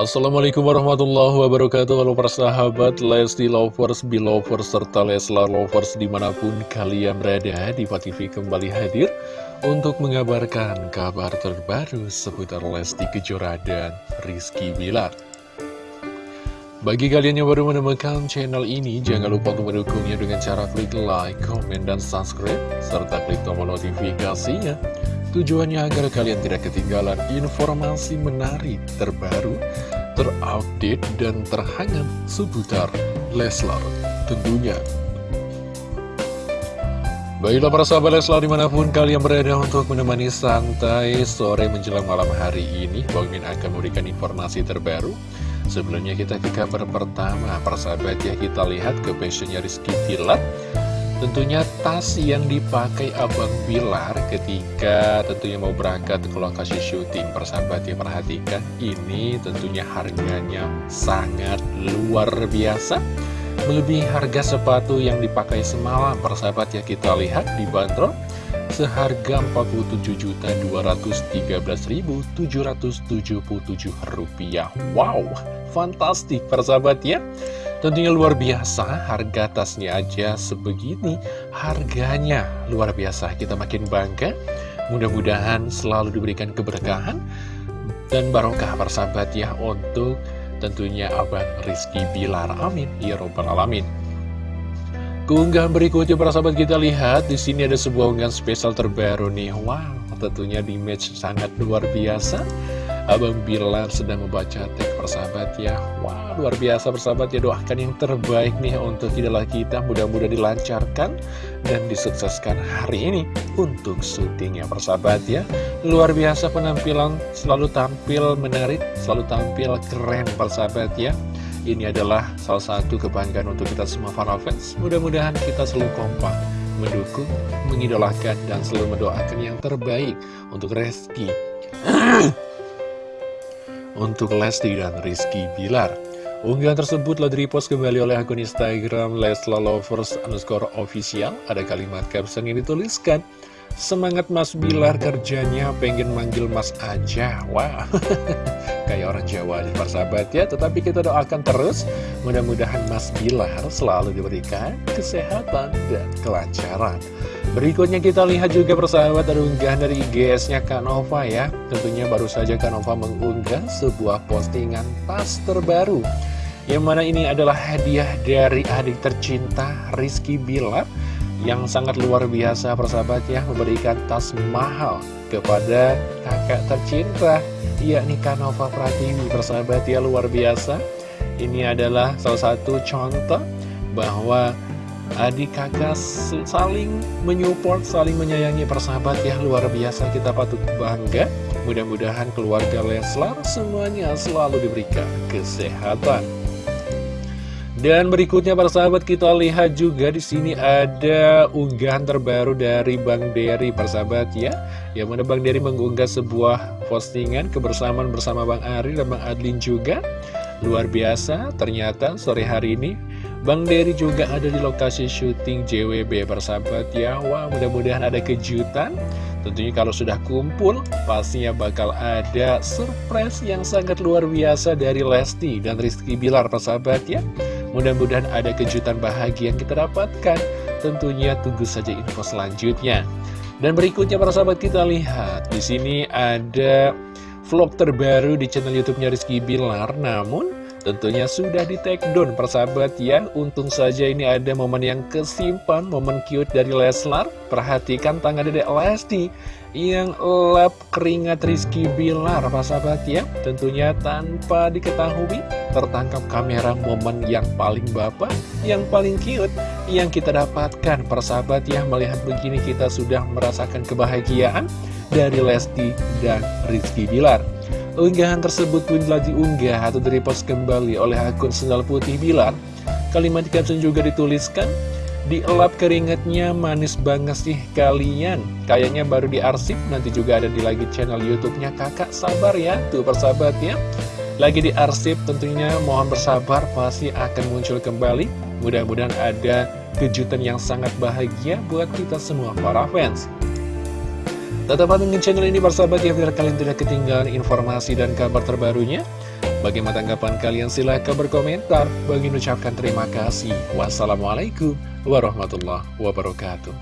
Assalamualaikum warahmatullahi wabarakatuh. Halo persahabat Lesti Lovers, Belovers, serta Leslar Lovers di mana pun kalian berada Diva TV kembali hadir untuk mengabarkan kabar terbaru seputar Lesti Kejora dan Rizky Bilar. Bagi kalian yang baru menemukan channel ini, jangan lupa untuk mendukungnya dengan cara klik like, komen, dan subscribe, serta klik tombol notifikasinya. Tujuannya agar kalian tidak ketinggalan informasi menarik, terbaru, terupdate, dan terhangat seputar Leslar tentunya. Baiklah para sahabat Leslar di mana pun kalian berada untuk menemani santai sore menjelang malam hari ini Bang Min akan memberikan informasi terbaru Sebelumnya kita ke kabar pertama para sahabat ya kita lihat ke passionnya Rizky Tilat Tentunya tas yang dipakai Abang Bilar ketika tentunya mau berangkat ke lokasi syuting. Persahabat ya perhatikan ini tentunya harganya sangat luar biasa. Melebihi harga sepatu yang dipakai semalam. Persahabat ya kita lihat di bandrol. Seharga Rp47.213.777 Wow, fantastik persahabat ya Tentunya luar biasa, harga tasnya aja sebegini, harganya luar biasa. Kita makin bangga, mudah-mudahan selalu diberikan keberkahan dan barokah persahabat ya untuk tentunya Abang Rizky Bilar. Amin. Ya Robbal Alamin. Keunggahan berikutnya para sahabat kita lihat di sini ada sebuah unggahan spesial terbaru nih. Wow, tentunya di match sangat luar biasa. Abang Bilar sedang membaca teks persahabat ya. Wah luar biasa persahabat ya doakan yang terbaik nih untuk idola kita. Mudah-mudahan dilancarkan dan disukseskan hari ini untuk syutingnya persahabat ya. Luar biasa penampilan selalu tampil menarik Selalu tampil keren persahabat ya. Ini adalah salah satu kebanggaan untuk kita semua para fans. Mudah-mudahan kita selalu kompak mendukung, mengidolakan, dan selalu mendoakan yang terbaik untuk Reski untuk Lesti dan Rizky Bilar. Unggahan tersebut telah direpost kembali oleh akun Instagram Lovers underscore official. Ada kalimat caption yang dituliskan, Semangat Mas Bilar kerjanya pengen manggil Mas aja. Wah, kayak orang Jawa di persahabat ya. Tetapi kita doakan terus, mudah-mudahan Mas Bilar selalu diberikan kesehatan dan kelancaran. Berikutnya kita lihat juga persahabat ada unggahan dari IGS-nya Kanova ya. Tentunya baru saja Kanova mengunggah sebuah postingan tas terbaru. Yang mana ini adalah hadiah dari adik tercinta Rizky Bilar Yang sangat luar biasa persahabat ya. Memberikan tas mahal kepada kakak tercinta yakni Kanova Pratiwi persahabat ya luar biasa Ini adalah salah satu contoh bahwa adik kakak saling menyupport, saling menyayangi persahabat ya luar biasa kita patut bangga. Mudah-mudahan keluarga Leslar semuanya selalu diberikan kesehatan. Dan berikutnya para sahabat kita lihat juga di sini ada unggahan terbaru dari Bang Dery persahabat ya. Yang mana Bang Dery mengunggah sebuah postingan kebersamaan bersama Bang Ari dan Bang Adlin juga. Luar biasa, ternyata sore hari ini Bang Dery juga ada di lokasi syuting JWB persahabat ya Wah mudah-mudahan ada kejutan Tentunya kalau sudah kumpul pastinya bakal ada surprise yang sangat luar biasa dari Lesti dan Rizky Bilar persahabat ya Mudah-mudahan ada kejutan bahagia yang kita dapatkan. Tentunya tunggu saja info selanjutnya. Dan berikutnya para sahabat kita lihat. Di sini ada vlog terbaru di channel YouTube-nya Rizky Bilar. Namun Tentunya sudah di take down persahabat ya Untung saja ini ada momen yang kesimpan Momen cute dari Leslar. Perhatikan tangan dedek Lesti Yang lap keringat Rizky Bilar persahabat ya. Tentunya tanpa diketahui Tertangkap kamera momen yang paling bapak Yang paling cute Yang kita dapatkan. Persahabat ya Melihat begini kita sudah merasakan kebahagiaan Dari Lesti dan Rizky Bilar. Unggahan tersebut pun telah diunggah atau direpost kembali oleh akun Sendal Putih Bilar. Kalimat caption juga dituliskan, Dielap keringetnya manis banget sih kalian. Kayaknya baru diarsip nanti juga ada di lagi channel youtube-nya. Kakak Sabar ya, tuh persahabat ya Lagi diarsip tentunya mohon bersabar Pasti akan muncul kembali Mudah-mudahan ada kejutan yang sangat bahagia buat kita semua para fans Tetap pantengin channel ini bersahabat ya biar kalian tidak ketinggalan informasi dan kabar terbarunya Bagaimana tanggapan kalian? Silahkan berkomentar. Bagi ucapkan terima kasih. Wassalamualaikum warahmatullahi wabarakatuh.